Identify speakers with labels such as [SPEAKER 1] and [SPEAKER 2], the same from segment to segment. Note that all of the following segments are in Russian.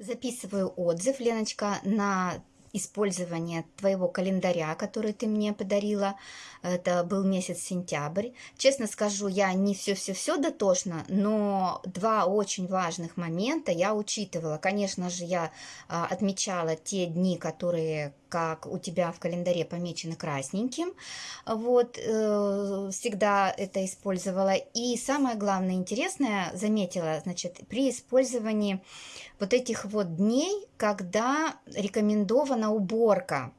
[SPEAKER 1] Записываю отзыв, Леночка, на использование твоего календаря, который ты мне подарила. Это был месяц сентябрь. Честно скажу, я не все-все-все дотошно, но два очень важных момента я учитывала. Конечно же, я а, отмечала те дни, которые как у тебя в календаре помечены красненьким. Вот, э, всегда это использовала. И самое главное, интересное, заметила, значит, при использовании вот этих вот дней, когда рекомендована уборка.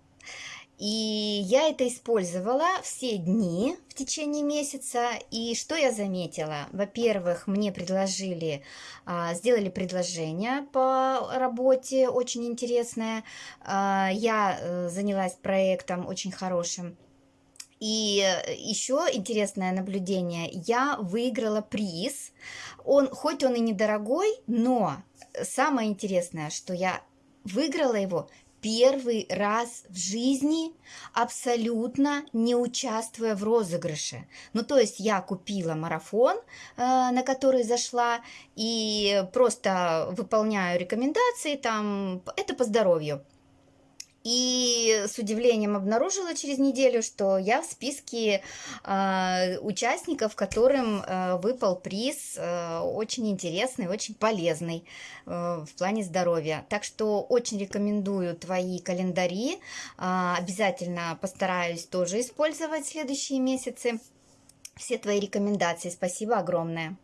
[SPEAKER 1] И я это использовала все дни в течение месяца. И что я заметила? Во-первых, мне предложили, а, сделали предложение по работе, очень интересное. А, я э, занялась проектом очень хорошим. И еще интересное наблюдение, я выиграла приз. Он, хоть он и недорогой, но самое интересное, что я выиграла его первый раз в жизни, абсолютно не участвуя в розыгрыше. Ну, то есть я купила марафон, э, на который зашла, и просто выполняю рекомендации, там, это по здоровью. И с удивлением обнаружила через неделю, что я в списке э, участников, которым э, выпал приз э, очень интересный, очень полезный э, в плане здоровья. Так что очень рекомендую твои календари. Э, обязательно постараюсь тоже использовать следующие месяцы все твои рекомендации. Спасибо огромное.